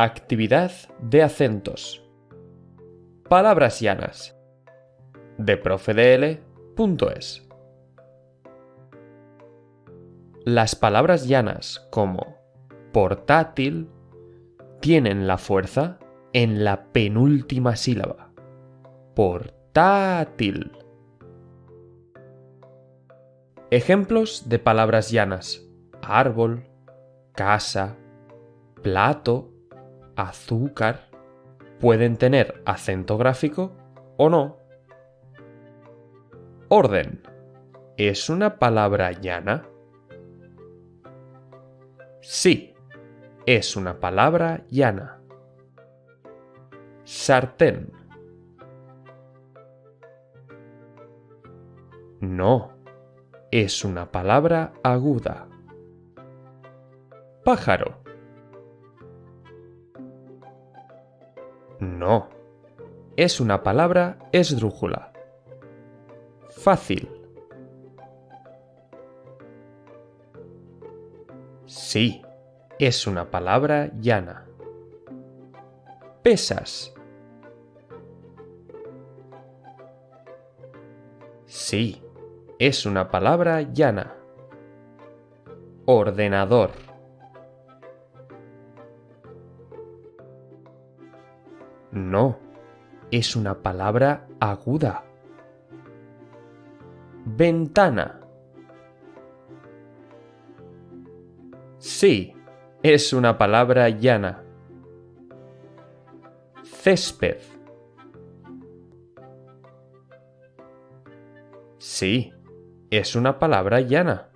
Actividad de acentos. Palabras llanas. De profedl.es. Las palabras llanas como portátil tienen la fuerza en la penúltima sílaba. Portátil. Ejemplos de palabras llanas. Árbol, casa, plato, azúcar. Pueden tener acento gráfico o no. Orden. ¿Es una palabra llana? Sí, es una palabra llana. Sartén. No, es una palabra aguda. Pájaro. No, es una palabra esdrújula. Fácil. Sí, es una palabra llana. Pesas. Sí, es una palabra llana. Ordenador. No, es una palabra aguda. Ventana. Sí, es una palabra llana. Césped. Sí, es una palabra llana.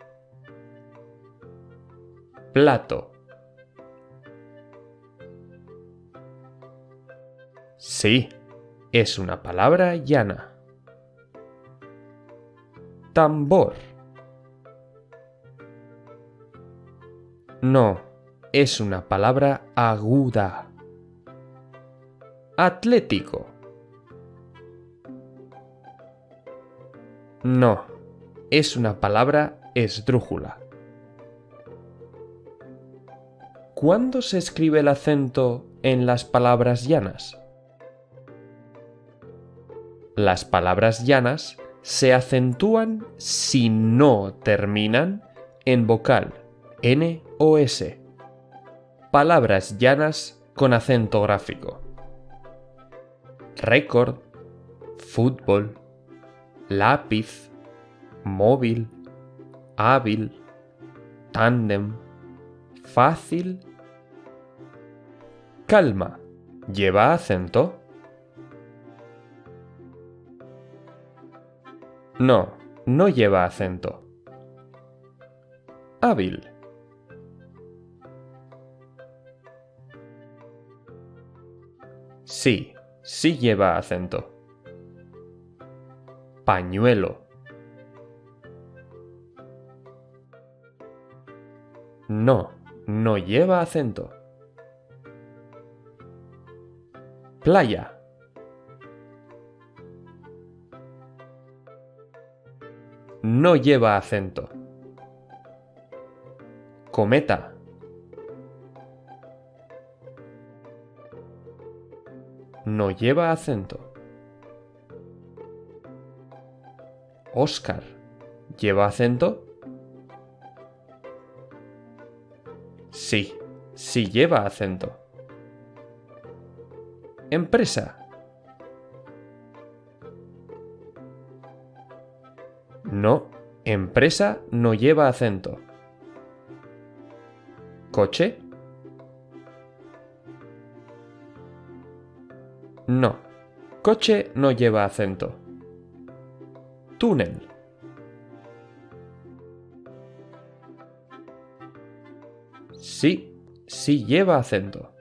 Plato. Sí, es una palabra llana. Tambor. No, es una palabra aguda. Atlético. No, es una palabra esdrújula. ¿Cuándo se escribe el acento en las palabras llanas? Las palabras llanas se acentúan si no terminan en vocal N o S. Palabras llanas con acento gráfico. Récord, fútbol, lápiz, móvil, hábil, tándem, fácil. Calma. ¿Lleva acento? No, no lleva acento. Hábil. Sí, sí lleva acento. Pañuelo. No, no lleva acento. Playa. No lleva acento. Cometa. No lleva acento. Oscar. ¿Lleva acento? Sí, sí lleva acento. Empresa. No, empresa no lleva acento. ¿Coche? No, coche no lleva acento. Túnel. Sí, sí lleva acento.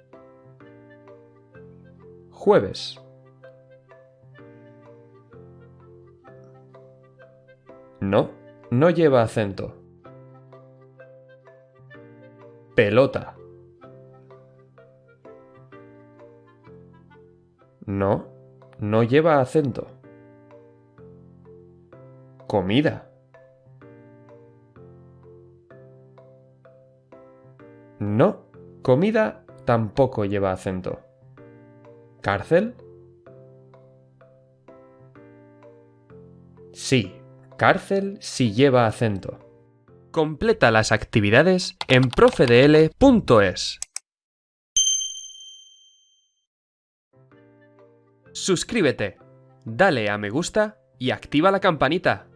Jueves. No, no lleva acento. Pelota. No, no lleva acento. Comida. No, comida tampoco lleva acento. ¿Cárcel? Sí, cárcel si lleva acento. Completa las actividades en profedl.es. Suscríbete, dale a me gusta y activa la campanita.